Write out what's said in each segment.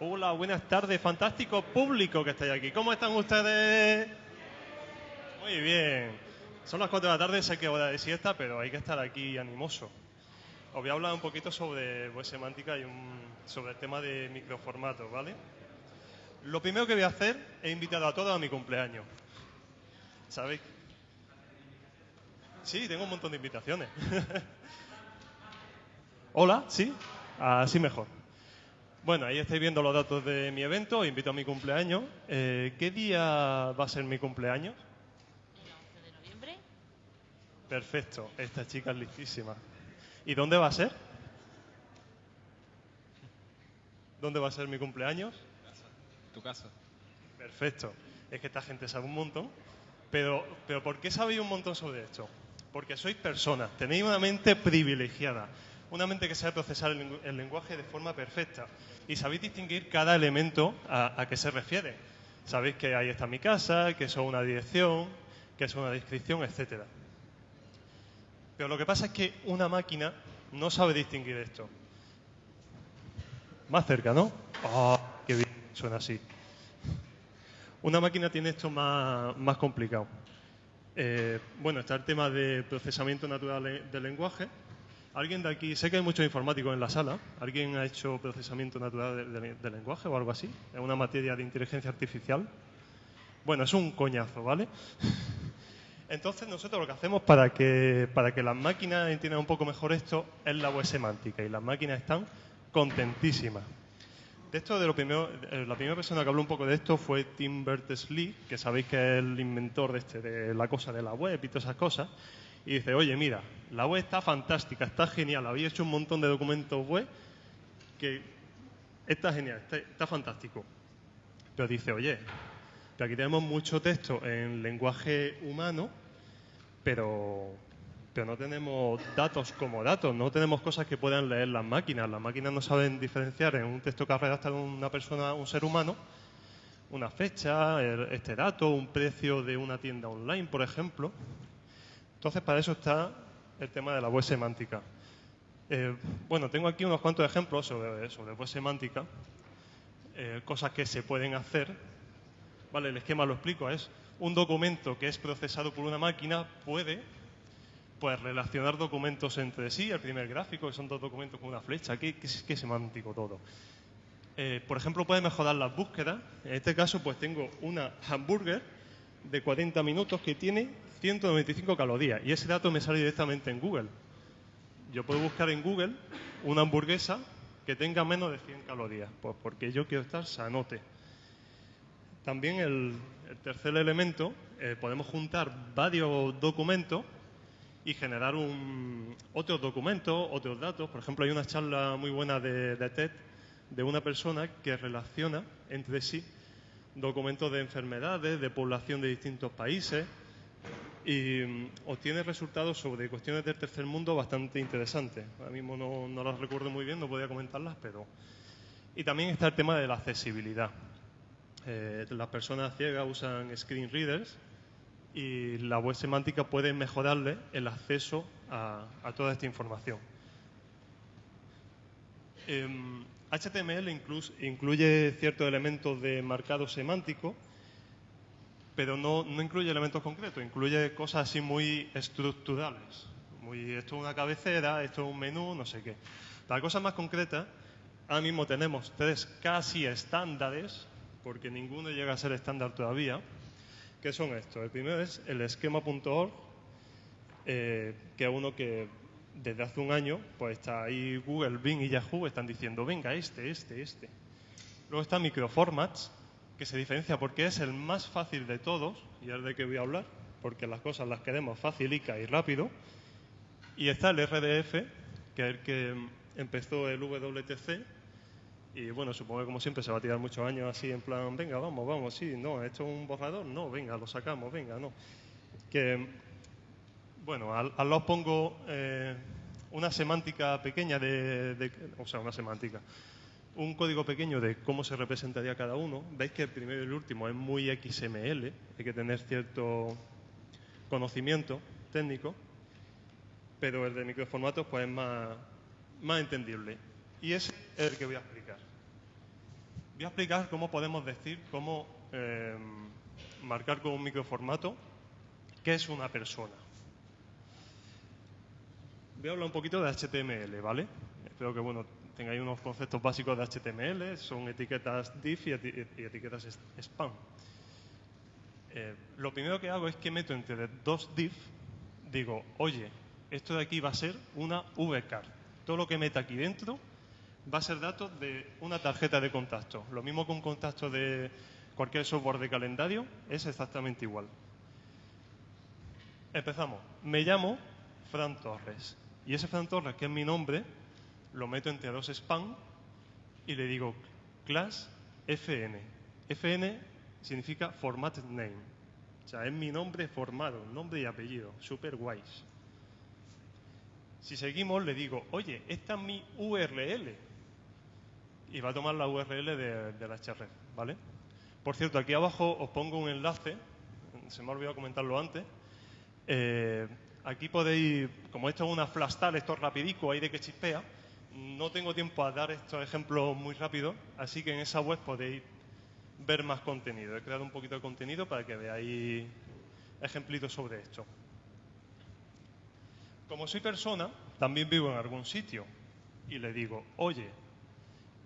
Hola, buenas tardes, fantástico público que estáis aquí. ¿Cómo están ustedes? Muy bien. Son las 4 de la tarde, sé que hora de siesta, pero hay que estar aquí animoso. Os voy a hablar un poquito sobre web semántica y un- sobre el tema de microformatos, ¿vale? Lo primero que voy a hacer es invitar a todos a mi cumpleaños. ¿Sabéis? Sí, tengo un montón de invitaciones. Hola, ¿sí? Así mejor. Bueno, ahí estáis viendo los datos de mi evento, invito a mi cumpleaños. Eh, ¿Qué día va a ser mi cumpleaños? El 11 de noviembre, Perfecto, esta chica es listísima. ¿Y dónde va a ser? ¿Dónde va a ser mi cumpleaños? Tu casa. Perfecto. Es que esta gente sabe un montón. Pero, pero ¿por qué sabéis un montón sobre esto? Porque sois personas, tenéis una mente privilegiada, una mente que sabe procesar el, lengu- el lenguaje de forma perfecta y sabéis distinguir cada elemento a, a qué se refiere. Sabéis que ahí está mi casa, que eso es una dirección, que eso es una descripción, etcétera. Pero lo que pasa es que una máquina no sabe distinguir esto. Más cerca, ¿no? ¡Ah, qué bien! Suena así. Una máquina tiene esto más, más complicado. Eh, bueno, está el tema de procesamiento natural del lenguaje. ¿Alguien de aquí, sé que hay muchos informáticos en la sala, ¿alguien ha hecho procesamiento natural de- de- del lenguaje o algo así? ¿Es una materia de inteligencia artificial? Bueno, es un coñazo, ¿vale? Entonces nosotros lo que hacemos para que, para que las máquinas entiendan un poco mejor esto es la web semántica y las máquinas están contentísimas. De esto, de lo primero, eh, la primera persona que habló un poco de esto fue Tim Berners-Lee, que sabéis que es el inventor de, este, de la cosa de la web y todas esas cosas. Y dice, oye, mira, la web está fantástica, está genial, habéis hecho un montón de documentos web que está genial, está, fantástico. Pero dice, oye, que aquí tenemos mucho texto en lenguaje humano, pero, pero no tenemos datos como datos, no tenemos cosas que puedan leer las máquinas. Las máquinas no saben diferenciar en un texto que ha redactado una persona, un ser humano, una fecha, este dato, un precio de una tienda online, por ejemplo. Entonces, para eso está el tema de la web semántica. Eh, bueno, tengo aquí unos cuantos ejemplos sobre, sobre web semántica, eh, cosas que se pueden hacer Vale, el esquema lo explico, es un documento que es procesado por una máquina puede pues relacionar documentos entre sí, el primer gráfico, que son dos documentos con una flecha, qué, qué, semántico todo. Eh, por ejemplo, puede mejorar las búsquedas. En este caso, pues tengo una hamburger de 40 minutos que tiene 195 calorías y ese dato me sale directamente en Google. Yo puedo buscar en Google una hamburguesa que tenga menos de 100 calorías, pues porque yo quiero estar sanote. También el, el tercer elemento, eh, podemos juntar varios documentos y generar un, otros documentos, otros datos. Por ejemplo, hay una charla muy buena de, de TED de una persona que relaciona entre sí documentos de enfermedades, de población de distintos países y mm, obtiene resultados sobre cuestiones del tercer mundo bastante interesantes. Ahora mismo no, las recuerdo muy bien, no podía comentarlas, pero... Y también está el tema de la accesibilidad. Eh, las personas ciegas usan screen readers y la web semántica puede mejorarle el acceso a, toda esta información. Em, HTML incluye ciertos elementos de marcado semántico, pero no, no incluye elementos concretos, incluye cosas así muy estructurales. Muy, esto es una cabecera, esto es un menú, no sé qué. Para cosas más concretas, ahora mismo tenemos tres casi estándares, porque ninguno llega a ser estándar todavía, que son estos. El primero es el esquema.org, eh, que es uno que desde hace un año, pues está ahí Google, Bing y Yahoo, están diciendo, venga, este, este, este. Luego está Microformats, que se diferencia porque es el más fácil de todos, y es de que voy a hablar, porque las cosas las queremos facilica y rápido. Y está el RDF, que es el que empezó el WTC, y bueno, supongo que como siempre se va a tirar muchos años así en plan, venga, vamos, vamos, sí, no, esto es un borrador, no, venga, lo sacamos, venga, no. Que, bueno, al, al lado pongo eh, una semántica pequeña de, de- o sea, una semántica, un código pequeño de cómo se representaría cada uno. Veis que el primero y el último es muy XML, hay que tener cierto conocimiento técnico, pero el de microformatos pues es más, más entendible. Y ese es el que voy a explicar. voy a explicar cómo podemos decir, cómo eh, marcar con un microformato qué es una persona. Voy a hablar un poquito de HTML, ¿vale? Espero que bueno, tengáis unos conceptos básicos de HTML, son etiquetas div y, eti- y etiquetas spam. Eh, lo primero que hago es que meto entre dos div, digo, oye, esto de aquí va a ser una vcard. Todo lo que meta aquí dentro va a ser datos de una tarjeta de contacto. Lo mismo que un contacto de cualquier software de calendario, es exactamente igual. Empezamos. Me llamo Fran Torres. Y ese Fran Torres, que es mi nombre, lo meto entre dos spam y le digo class FN. FN significa formatted name. O sea, es mi nombre formado, nombre y apellido. Super guays. Si seguimos, le digo, oye, esta es mi URL. Y va a tomar la URL de, la href, ¿vale? Por cierto, aquí abajo os pongo un enlace, se me ha olvidado comentarlo antes. Eh, aquí podéis, como esto es una flash tal, esto es rapidico, ahí de que chispea, no tengo tiempo a dar estos ejemplos muy rápido, así que en esa web podéis ver más contenido. He creado un poquito de contenido para que veáis ejemplitos sobre esto. Como soy persona, también vivo en algún sitio y le digo, oye,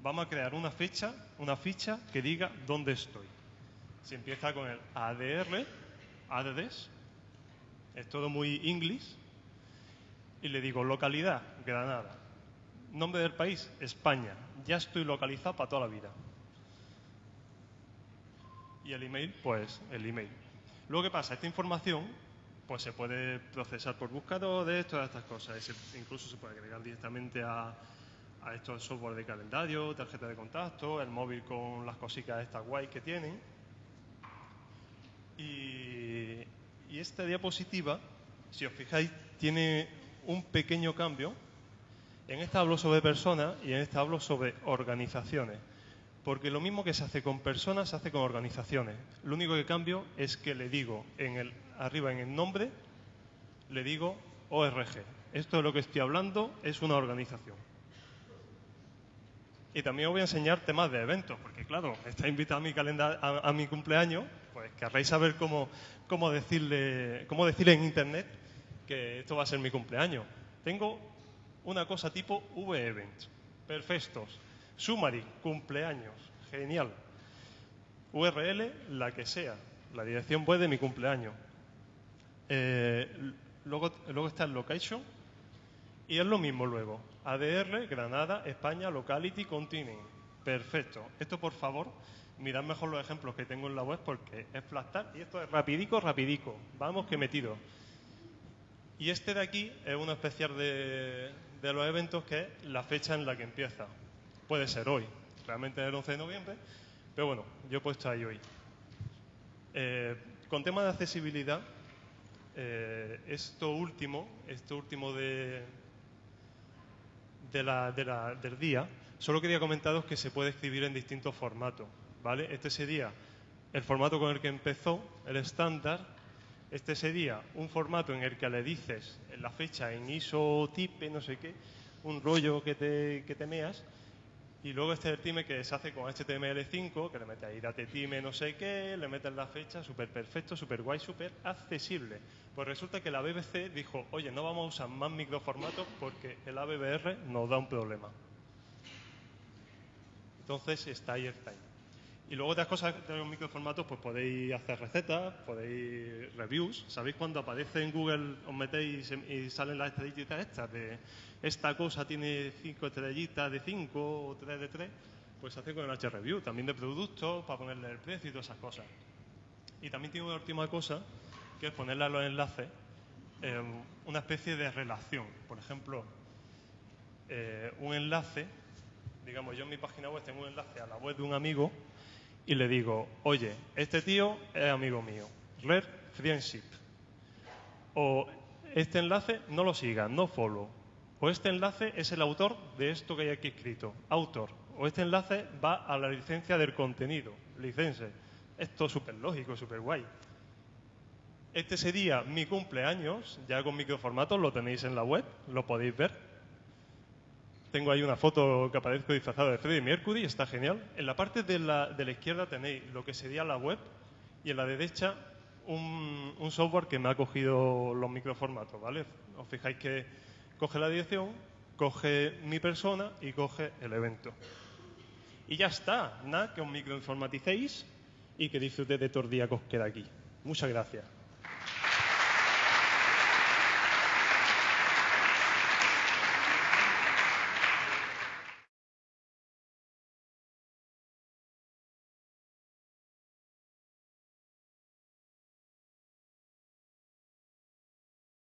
vamos a crear una fecha, una ficha que diga dónde estoy. Si empieza con el ADR, ADDES, es todo muy inglés, y le digo localidad, Granada. Nombre del país, España. Ya estoy localizado para toda la vida. Y el email, pues el email. Luego, ¿qué pasa? Esta información pues se puede procesar por buscadores, todas estas cosas. Incluso se puede agregar directamente a, estos software de calendario, tarjeta de contacto, el móvil con las cositas estas guay que tienen. Y esta diapositiva, si os fijáis, tiene un pequeño cambio. En esta hablo sobre personas y en esta hablo sobre organizaciones. Porque lo mismo que se hace con personas se hace con organizaciones. Lo único que cambio es que le digo arriba en el nombre, le digo ORG. Esto de lo que estoy hablando es una organización. Y también os voy a enseñar temas de eventos, porque claro, está invitado a mi, calenda- a, a mi cumpleaños, pues querréis saber cómo, cómo, decirle, cómo decirle en internet que esto va a ser mi cumpleaños. Tengo una cosa tipo V-Event, perfectos, summary, cumpleaños, genial. URL, la que sea, la dirección web de mi cumpleaños. Eh, luego, luego está el location, y es lo mismo luego. ADR, Granada, España, Locality, Continent. Perfecto. Esto, por favor, mirad mejor los ejemplos que tengo en la web porque es flastar y esto es rapidico, rapidico. Vamos que metido. Y este de aquí es uno especial de, de los eventos que es la fecha en la que empieza. Puede ser hoy, realmente es el 11 de noviembre, pero bueno, yo he puesto ahí hoy. Eh, con tema de accesibilidad, eh, esto último, esto último de, de la- de la- del día, solo quería comentaros que se puede escribir en distintos formatos, ¿vale? Este sería el formato con el que empezó, el estándar. Este sería un formato en el que le dices la fecha en ISO, type, no sé qué, un rollo que te, que meas. Y luego este es el time que se hace con HTML5, que le mete ahí date time no sé qué, le metes la fecha, súper perfecto, súper guay, súper accesible. Pues resulta que la BBC dijo, oye, no vamos a usar más microformatos porque el ABBR nos da un problema. Entonces está ahí time. Y luego otras cosas de los microformatos, pues podéis hacer recetas, podéis reviews. ¿Sabéis cuando aparece en Google, os metéis y salen las estrellitas estas de esta cosa tiene cinco estrellitas de cinco o tres de tres? Pues hace con el H-Review, también de productos, para ponerle el precio y todas esas cosas. Y también tiene una última cosa, que es ponerle a los enlaces eh, una especie de relación. Por ejemplo, eh, un enlace, digamos, yo en mi página web tengo un enlace a la web de un amigo y le digo, oye, este tío es amigo mío, Red Friendship. O este enlace no lo sigas, no follow. O este enlace es el autor de esto que hay aquí escrito, autor. O este enlace va a la licencia del contenido, licencia. Esto es súper lógico, súper guay. Este sería mi cumpleaños, ya con microformatos, lo tenéis en la web, lo podéis ver. Tengo ahí una foto que aparezco disfrazado de Freddie Mercury, está genial. En la parte de la, de la izquierda tenéis lo que sería la web y en la derecha un, un software que me ha cogido los microformatos, ¿vale? Os fijáis que coge la dirección, coge mi persona y coge el evento. Y ya está, nada, que os microinformaticéis y que disfrutéis de todo el día que os queda aquí. Muchas gracias.